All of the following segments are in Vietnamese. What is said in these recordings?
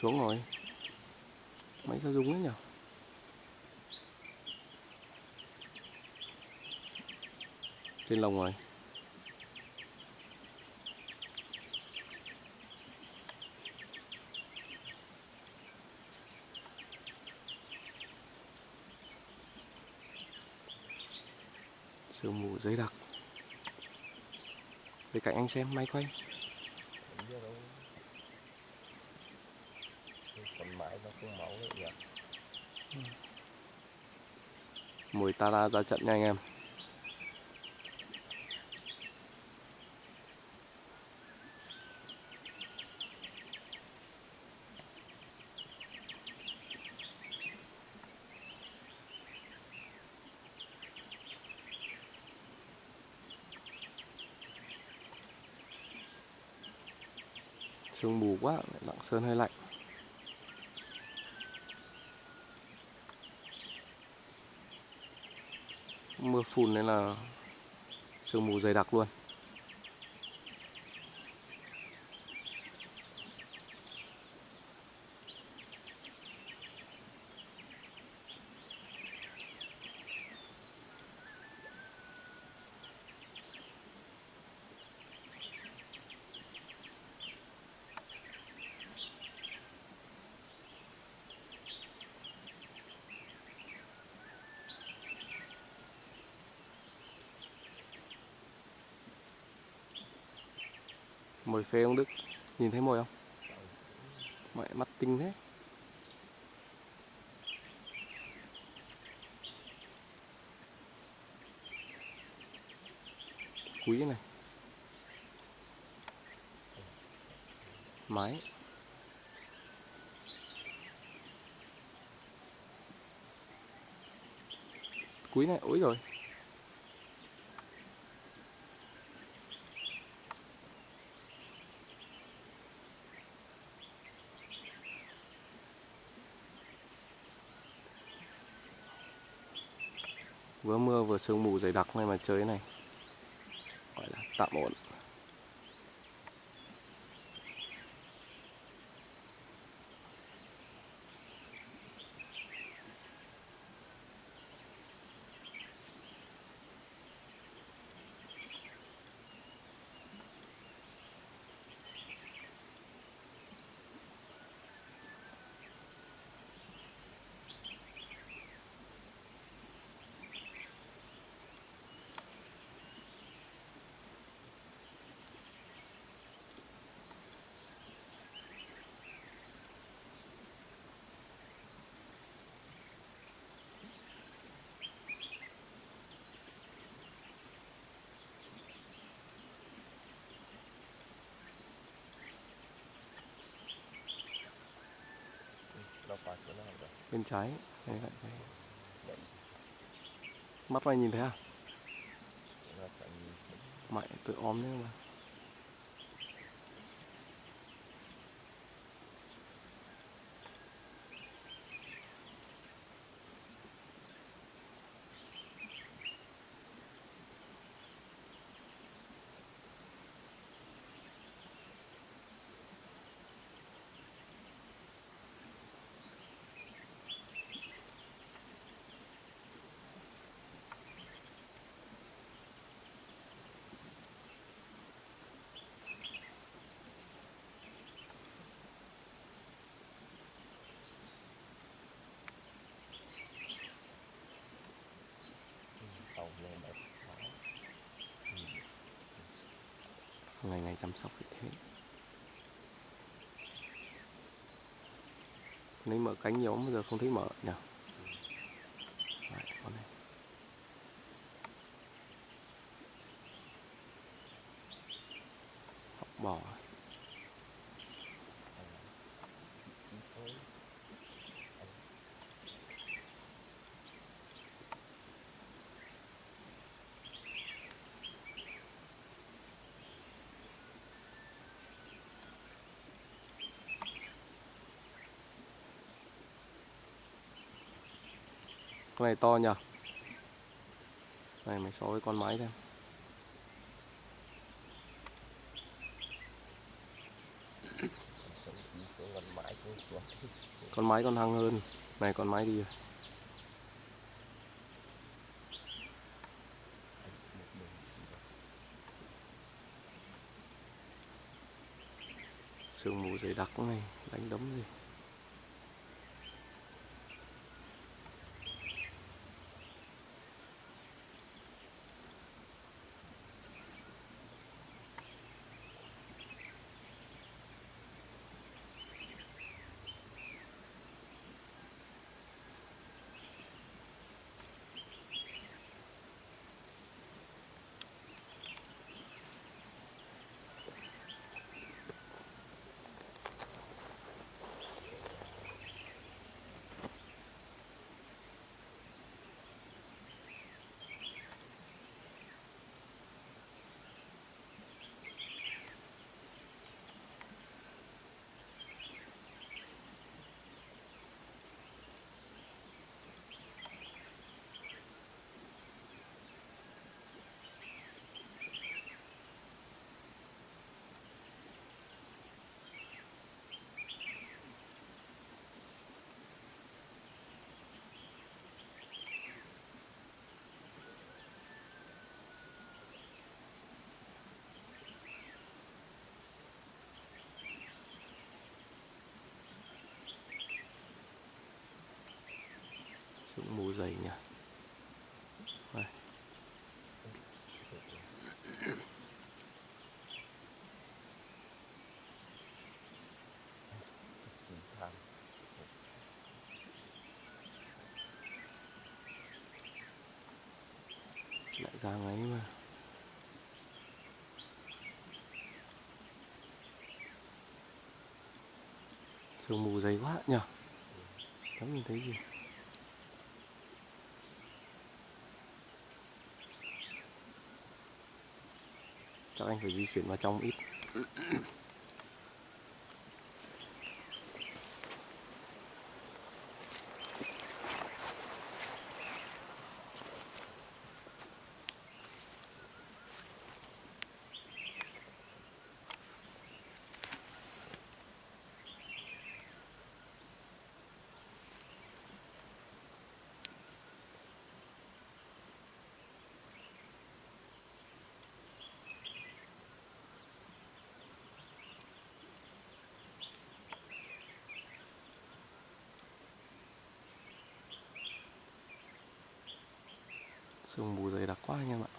xuống rồi. Máy sao rung đấy nhỉ? Trên lồng rồi. Sương mù dày đặc. Bên cạnh anh xem, máy quay Không biết đâu. Cái khuôn mẫu nữa ừ. mùi ta ra ra trận nha anh em. Sương mù quá, lạng sơn hơi lạnh. Mưa phùn nên là sương mù dày đặc luôn. Mồi phê ông Đức. Nhìn thấy mồi không? Mẹ mắt tinh thế. Quý này. Máy quý này, ối rồi vừa mưa vừa sương mù dày đặc này mà trời này. Gọi là tạm ổn Nó qua chỗ nào rồi bên trái đây lại đây. mắt mày nhìn thấy à thấy. mày tự óm đấy mà ngày ngày chăm sóc như thế. Lấy mở cánh nhiều bây giờ không thấy mở nhỉ? Đấy, con này. Học bò à Ít thôi con này to nhờ. Này, mày so với con máy xem. Con máy con mái còn hăng hơn. Này, con máy đi rồi. Sương mù dày đặc này. Đánh đấm gì? Sương mù dày nhỉ. Đây, lại ra ấy mà. Sương mù dày quá nhỉ. Chẳng nhìn thấy gì? Chắc anh phải di chuyển vào trong ít. Sương mù dày đặc quá anh em ạ.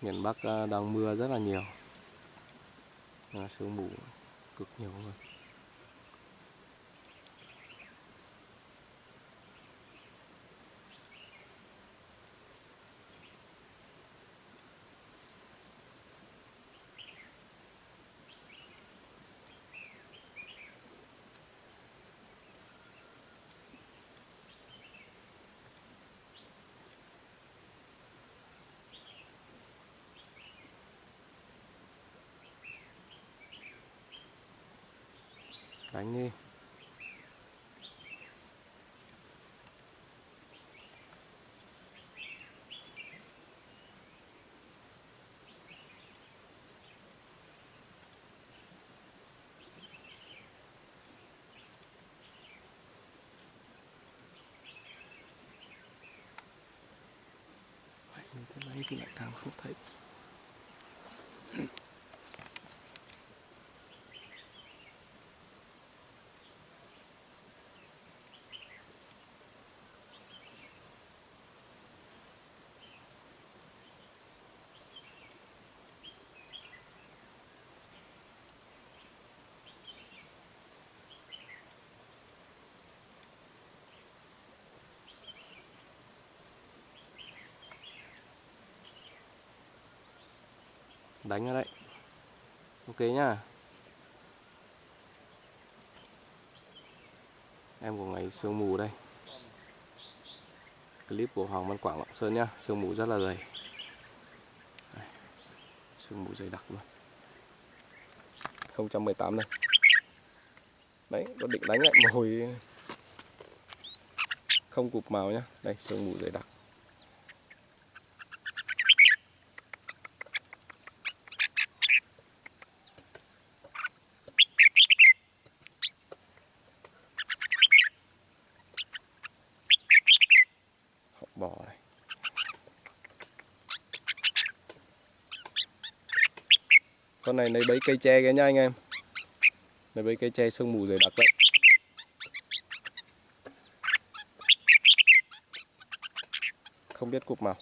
Miền Bắc à, đang mưa rất là nhiều. À, sương mù cực nhiều luôn. Đánh đi như thế này thì lại càng không thấy. Đánh ở đấy. Ok nhá. Em của ngày sương mù đây. Clip của Hoàng Văn Quảng Lạng Sơn nhá sương mù rất là dày. Đây, sương mù dày đặc luôn. 018 này đấy có định đánh lại một hồi không cụp màu nhá. Đây sương mù dày đặc. Con này lấy bấy cây tre cái nha anh em. Lấy bấy cây tre sương mù dày đặc đấy không biết cục màu